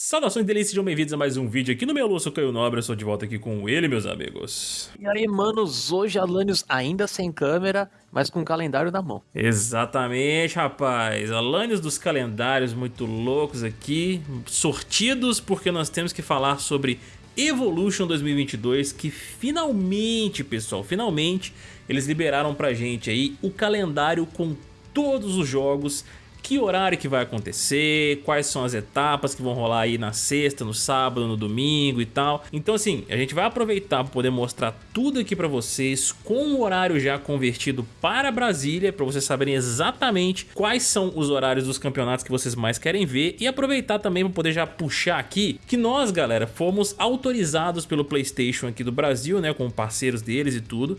Saudações delícias, sejam bem-vindos a mais um vídeo aqui no meu Lúcio Caio Nobre, eu estou de volta aqui com ele, meus amigos. E aí, manos, hoje Alanios ainda sem câmera, mas com o calendário na mão. Exatamente, rapaz, Alanios dos calendários muito loucos aqui, sortidos porque nós temos que falar sobre Evolution 2022, que finalmente, pessoal, finalmente eles liberaram pra gente aí o calendário com todos os jogos que horário que vai acontecer, quais são as etapas que vão rolar aí na sexta, no sábado, no domingo e tal. Então assim, a gente vai aproveitar para poder mostrar tudo aqui para vocês com o horário já convertido para Brasília, para vocês saberem exatamente quais são os horários dos campeonatos que vocês mais querem ver e aproveitar também para poder já puxar aqui que nós, galera, fomos autorizados pelo PlayStation aqui do Brasil, né, com parceiros deles e tudo,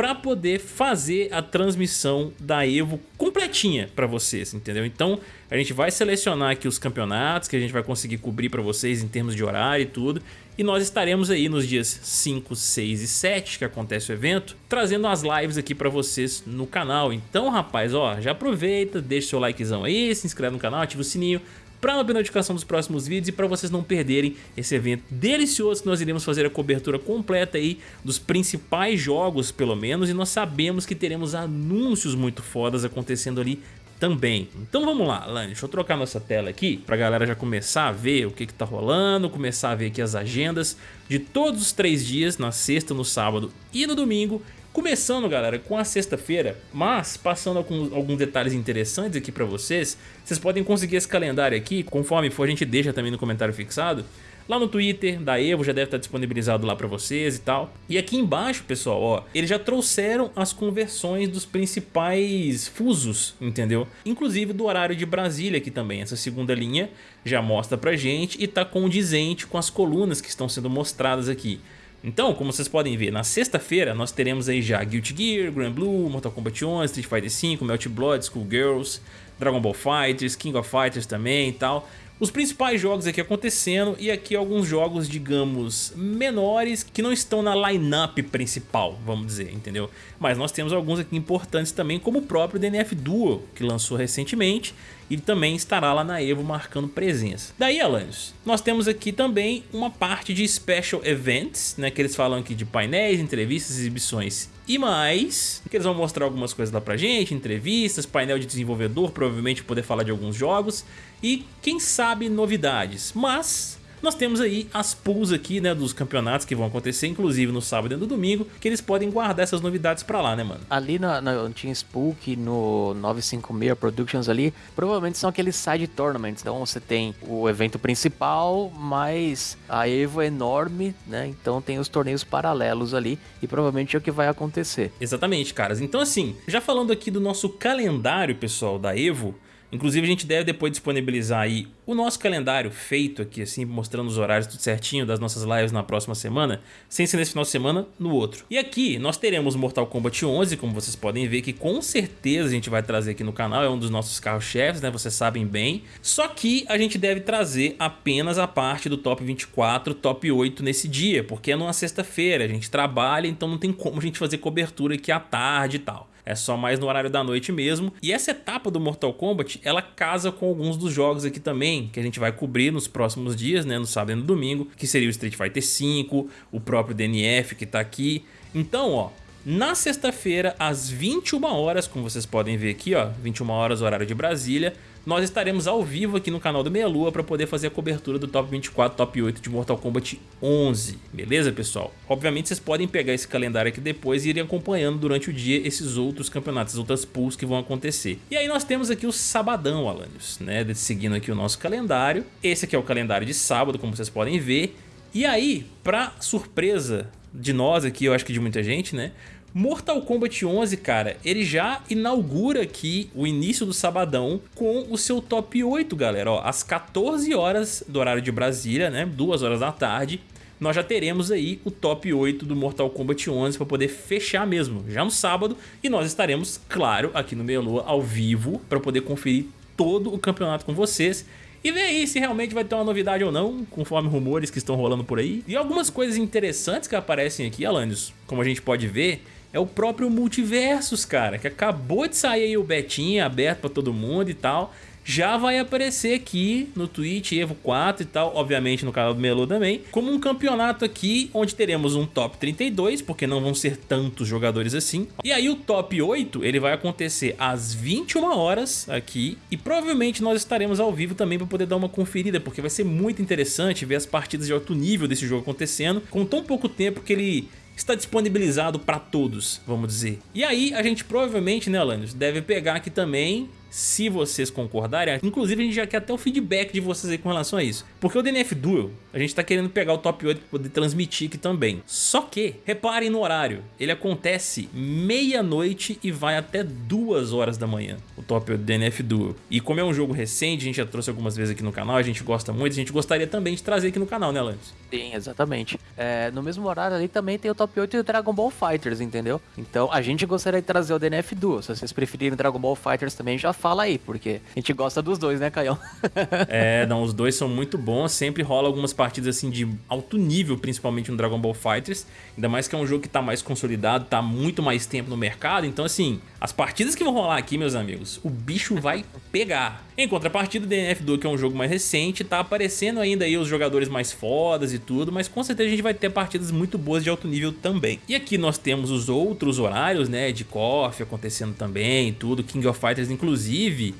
para poder fazer a transmissão da EVO completinha para vocês, entendeu? Então a gente vai selecionar aqui os campeonatos que a gente vai conseguir cobrir para vocês em termos de horário e tudo, e nós estaremos aí nos dias 5, 6 e 7 que acontece o evento, trazendo as lives aqui para vocês no canal. Então rapaz, ó, já aproveita, deixa seu likezão aí, se inscreve no canal, ativa o sininho, para perder notificação dos próximos vídeos e para vocês não perderem esse evento delicioso que nós iremos fazer a cobertura completa aí dos principais jogos pelo menos e nós sabemos que teremos anúncios muito fodas acontecendo ali também. Então vamos lá, Lani, deixa eu trocar nossa tela aqui pra galera já começar a ver o que que tá rolando, começar a ver aqui as agendas de todos os três dias, na sexta, no sábado e no domingo, Começando, galera, com a sexta-feira, mas passando alguns, alguns detalhes interessantes aqui pra vocês, vocês podem conseguir esse calendário aqui, conforme for a gente deixa também no comentário fixado, lá no Twitter da Evo, já deve estar disponibilizado lá pra vocês e tal. E aqui embaixo, pessoal, ó, eles já trouxeram as conversões dos principais fusos, entendeu? Inclusive do horário de Brasília aqui também, essa segunda linha já mostra pra gente e tá condizente com as colunas que estão sendo mostradas aqui. Então, como vocês podem ver, na sexta-feira nós teremos aí já Guilty Gear, Grand Blue, Mortal Kombat 11, Street Fighter V, Melt Blood, Schoolgirls, Dragon Ball Fighters, King of Fighters também e tal. Os principais jogos aqui acontecendo e aqui alguns jogos, digamos, menores que não estão na line-up principal, vamos dizer, entendeu? Mas nós temos alguns aqui importantes também, como o próprio DNF Duo, que lançou recentemente e também estará lá na EVO marcando presença. Daí, Alanios, nós temos aqui também uma parte de Special Events, né, que eles falam aqui de painéis, entrevistas, exibições e mais, que eles vão mostrar algumas coisas lá pra gente, entrevistas, painel de desenvolvedor, provavelmente poder falar de alguns jogos e quem sabe novidades, mas nós temos aí as pools aqui, né, dos campeonatos que vão acontecer, inclusive no sábado e no domingo, que eles podem guardar essas novidades pra lá, né, mano? Ali na, na Team Spook, no 956 Productions ali, provavelmente são aqueles side tournaments, então você tem o evento principal, mas a EVO é enorme, né, então tem os torneios paralelos ali, e provavelmente é o que vai acontecer. Exatamente, caras. Então assim, já falando aqui do nosso calendário, pessoal, da EVO, Inclusive a gente deve depois disponibilizar aí o nosso calendário feito aqui, assim, mostrando os horários tudo certinho das nossas lives na próxima semana, sem ser nesse final de semana, no outro. E aqui nós teremos Mortal Kombat 11, como vocês podem ver, que com certeza a gente vai trazer aqui no canal, é um dos nossos carros-chefes, né, vocês sabem bem. Só que a gente deve trazer apenas a parte do top 24, top 8 nesse dia, porque é numa sexta-feira, a gente trabalha, então não tem como a gente fazer cobertura aqui à tarde e tal é só mais no horário da noite mesmo. E essa etapa do Mortal Kombat, ela casa com alguns dos jogos aqui também, que a gente vai cobrir nos próximos dias, né, no sábado e no domingo, que seria o Street Fighter V, o próprio DNF que tá aqui. Então, ó, na sexta-feira, às 21 horas, como vocês podem ver aqui, ó, 21 horas horário de Brasília, nós estaremos ao vivo aqui no canal do Meia Lua para poder fazer a cobertura do Top 24, Top 8 de Mortal Kombat 11, beleza pessoal? Obviamente vocês podem pegar esse calendário aqui depois e irem acompanhando durante o dia esses outros campeonatos, as outras pools que vão acontecer. E aí nós temos aqui o sabadão, Alanios, né? Seguindo aqui o nosso calendário. Esse aqui é o calendário de sábado, como vocês podem ver. E aí, para surpresa de nós aqui, eu acho que de muita gente, né? Mortal Kombat 11, cara, ele já inaugura aqui o início do sabadão com o seu top 8, galera. Ó, às 14 horas do horário de Brasília, né? 2 horas da tarde, nós já teremos aí o top 8 do Mortal Kombat 11 para poder fechar mesmo, já no sábado. E nós estaremos, claro, aqui no Meia ao vivo para poder conferir todo o campeonato com vocês e ver aí se realmente vai ter uma novidade ou não, conforme rumores que estão rolando por aí. E algumas coisas interessantes que aparecem aqui, Alanios, como a gente pode ver, é o próprio Multiversus, cara, que acabou de sair aí o betinha aberto pra todo mundo e tal. já vai aparecer aqui no Twitch Evo 4 e tal, obviamente no canal do Melo também, como um campeonato aqui onde teremos um top 32, porque não vão ser tantos jogadores assim. E aí o top 8, ele vai acontecer às 21 horas aqui e provavelmente nós estaremos ao vivo também para poder dar uma conferida, porque vai ser muito interessante ver as partidas de alto nível desse jogo acontecendo com tão pouco tempo que ele está disponibilizado para todos, vamos dizer. E aí a gente provavelmente, né, Alanios, deve pegar aqui também se vocês concordarem. Inclusive, a gente já quer até o feedback de vocês aí com relação a isso. Porque o DNF Duel, a gente tá querendo pegar o top 8 para poder transmitir aqui também. Só que, reparem no horário, ele acontece meia-noite e vai até duas horas da manhã, o top 8 do DNF Duel. E como é um jogo recente, a gente já trouxe algumas vezes aqui no canal, a gente gosta muito, a gente gostaria também de trazer aqui no canal, né, Lance? Sim, exatamente. É, no mesmo horário ali também tem o top 8 e o Dragon Ball Fighters, entendeu? Então a gente gostaria de trazer o DNF Duel. Se vocês preferirem Dragon Ball Fighters também, já fala aí, porque a gente gosta dos dois, né, Caião? é, não, os dois são muito bons, sempre rola algumas partidas assim de alto nível, principalmente no Dragon Ball Fighters, ainda mais que é um jogo que tá mais consolidado, tá muito mais tempo no mercado, então assim, as partidas que vão rolar aqui, meus amigos, o bicho vai pegar. Em contrapartida, o DNF2, que é um jogo mais recente, tá aparecendo ainda aí os jogadores mais fodas e tudo, mas com certeza a gente vai ter partidas muito boas de alto nível também. E aqui nós temos os outros horários, né, de KOF acontecendo também e tudo, King of Fighters inclusive,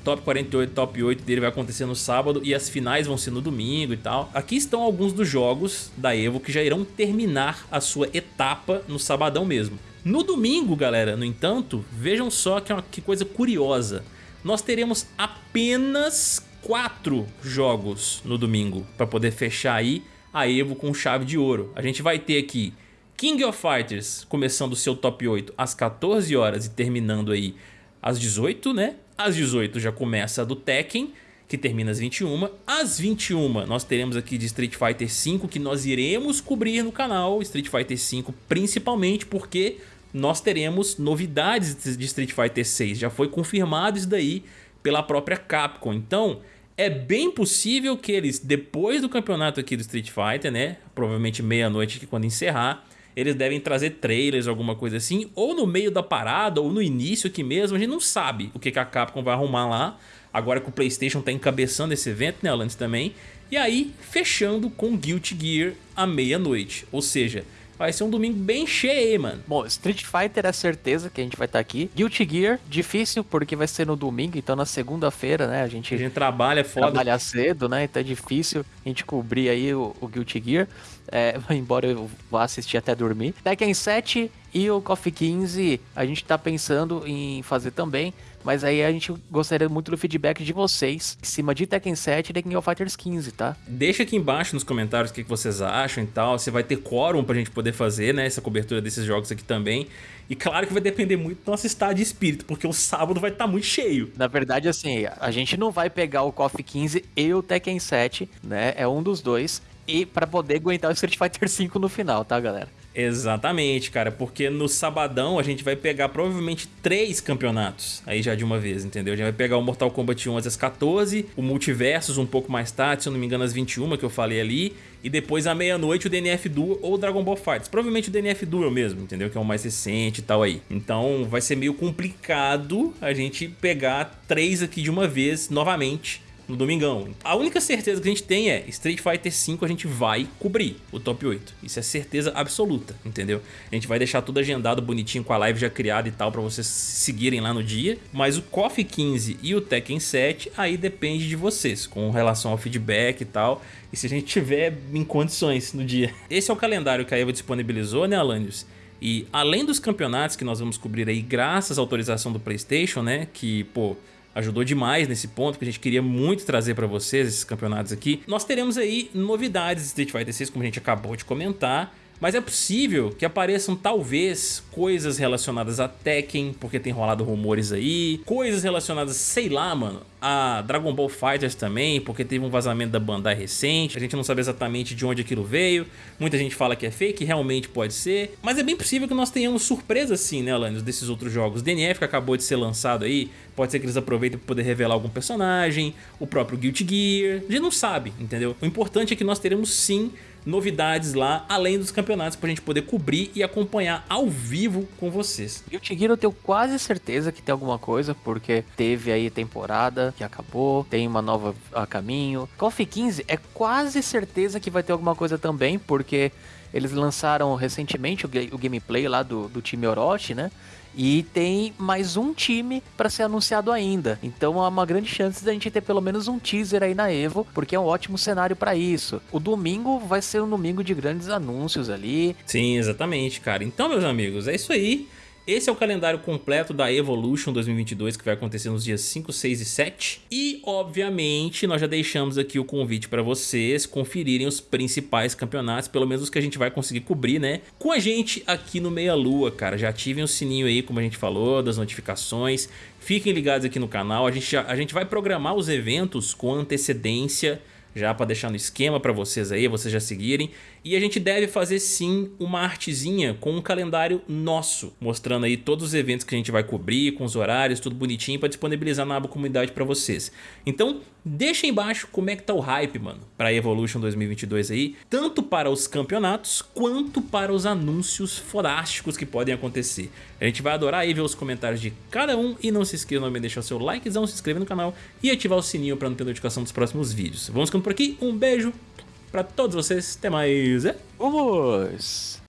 top 48, top 8 dele vai acontecer no sábado e as finais vão ser no domingo e tal. Aqui estão alguns dos jogos da EVO que já irão terminar a sua etapa no sabadão mesmo. No domingo, galera, no entanto, vejam só que, é uma, que coisa curiosa. Nós teremos apenas quatro jogos no domingo para poder fechar aí a EVO com chave de ouro. A gente vai ter aqui King of Fighters começando o seu top 8 às 14 horas e terminando aí às 18, né? Às 18 já começa a do Tekken, que termina às 21. Às 21 nós teremos aqui de Street Fighter V que nós iremos cobrir no canal, Street Fighter V principalmente porque nós teremos novidades de Street Fighter 6. Já foi confirmado isso daí pela própria Capcom. Então, é bem possível que eles, depois do campeonato aqui do Street Fighter, né? Provavelmente meia-noite quando encerrar, eles devem trazer trailers, alguma coisa assim, ou no meio da parada, ou no início aqui mesmo, a gente não sabe o que, que a Capcom vai arrumar lá, agora que o Playstation está encabeçando esse evento, né, Alanis também, e aí fechando com Guilty Gear à meia-noite, ou seja, Vai ser um domingo bem cheio, mano. Bom, Street Fighter é certeza que a gente vai estar tá aqui. Guilty Gear, difícil porque vai ser no domingo, então na segunda-feira, né? A gente, a gente trabalha foda. Trabalha cedo, né? Então é difícil a gente cobrir aí o, o Guilty Gear. É, embora eu vá assistir até dormir. Tekken 7 e o Coffee 15 a gente tá pensando em fazer também. Mas aí a gente gostaria muito do feedback de vocês em cima de Tekken 7 e Tekken of Fighters 15, tá? Deixa aqui embaixo nos comentários o que vocês acham e tal. Você vai ter quórum pra gente poder fazer, né? Essa cobertura desses jogos aqui também. E claro que vai depender muito do nosso estado de espírito, porque o sábado vai estar tá muito cheio. Na verdade, assim, a gente não vai pegar o KOF 15 e o Tekken 7, né? É um dos dois. E para poder aguentar o Street Fighter 5 no final, tá, galera? Exatamente, cara, porque no sabadão a gente vai pegar provavelmente três campeonatos, aí já de uma vez, entendeu? A gente vai pegar o Mortal Kombat 11 às 14, o Multiversus um pouco mais tarde, se eu não me engano às 21 que eu falei ali, e depois à meia-noite o DNF Duel ou o Dragon Ball Fighters. Provavelmente o DNF Duel mesmo, entendeu? Que é o mais recente e tal aí. Então vai ser meio complicado a gente pegar três aqui de uma vez novamente no domingão. A única certeza que a gente tem é Street Fighter V a gente vai cobrir o top 8. Isso é certeza absoluta, entendeu? A gente vai deixar tudo agendado bonitinho com a live já criada e tal para vocês seguirem lá no dia. Mas o KOF 15 e o Tekken 7 aí depende de vocês, com relação ao feedback e tal. E se a gente tiver em condições no dia. Esse é o calendário que a Eva disponibilizou, né, Alanios? E além dos campeonatos que nós vamos cobrir aí graças à autorização do Playstation, né, que, pô, ajudou demais nesse ponto, que a gente queria muito trazer para vocês esses campeonatos aqui. Nós teremos aí novidades de Street Fighter 6, como a gente acabou de comentar, mas é possível que apareçam talvez coisas relacionadas a Tekken, porque tem rolado rumores aí, coisas relacionadas, sei lá, mano, a Dragon Ball Fighters também, porque teve um vazamento da Bandai recente, a gente não sabe exatamente de onde aquilo veio, muita gente fala que é fake, realmente pode ser, mas é bem possível que nós tenhamos surpresa sim, né, Alanis, desses outros jogos. DNF que acabou de ser lançado aí, pode ser que eles aproveitem para poder revelar algum personagem, o próprio Guilty Gear, a gente não sabe, entendeu? O importante é que nós teremos sim novidades lá, além dos campeonatos, pra gente poder cobrir e acompanhar ao vivo com vocês. Guilty Gear eu tenho quase certeza que tem alguma coisa, porque teve aí temporada, que acabou, tem uma nova a caminho. KOF 15 é quase certeza que vai ter alguma coisa também, porque eles lançaram recentemente o, o gameplay lá do, do time Orochi, né? E tem mais um time para ser anunciado ainda. Então há uma grande chance da gente ter pelo menos um teaser aí na Evo, porque é um ótimo cenário para isso. O domingo vai ser um domingo de grandes anúncios ali. Sim, exatamente, cara. Então, meus amigos, é isso aí. Esse é o calendário completo da Evolution 2022 que vai acontecer nos dias 5, 6 e 7. E, obviamente, nós já deixamos aqui o convite para vocês conferirem os principais campeonatos, pelo menos os que a gente vai conseguir cobrir, né? Com a gente aqui no Meia Lua, cara. Já ativem o sininho aí, como a gente falou, das notificações. Fiquem ligados aqui no canal. A gente, já, a gente vai programar os eventos com antecedência já para deixar no esquema para vocês aí, vocês já seguirem. E a gente deve fazer sim uma artezinha com um calendário nosso, mostrando aí todos os eventos que a gente vai cobrir, com os horários, tudo bonitinho para disponibilizar na aba comunidade para vocês. Então, deixa embaixo como é que tá o hype, mano, para Evolution 2022 aí, tanto para os campeonatos quanto para os anúncios fodásticos que podem acontecer. A gente vai adorar aí ver os comentários de cada um e não se esqueça de deixar o seu likezão, se inscrever no canal e ativar o sininho para não ter notificação dos próximos vídeos. Vamos ficando por aqui, um beijo, pra todos vocês. Até mais. É? Vamos!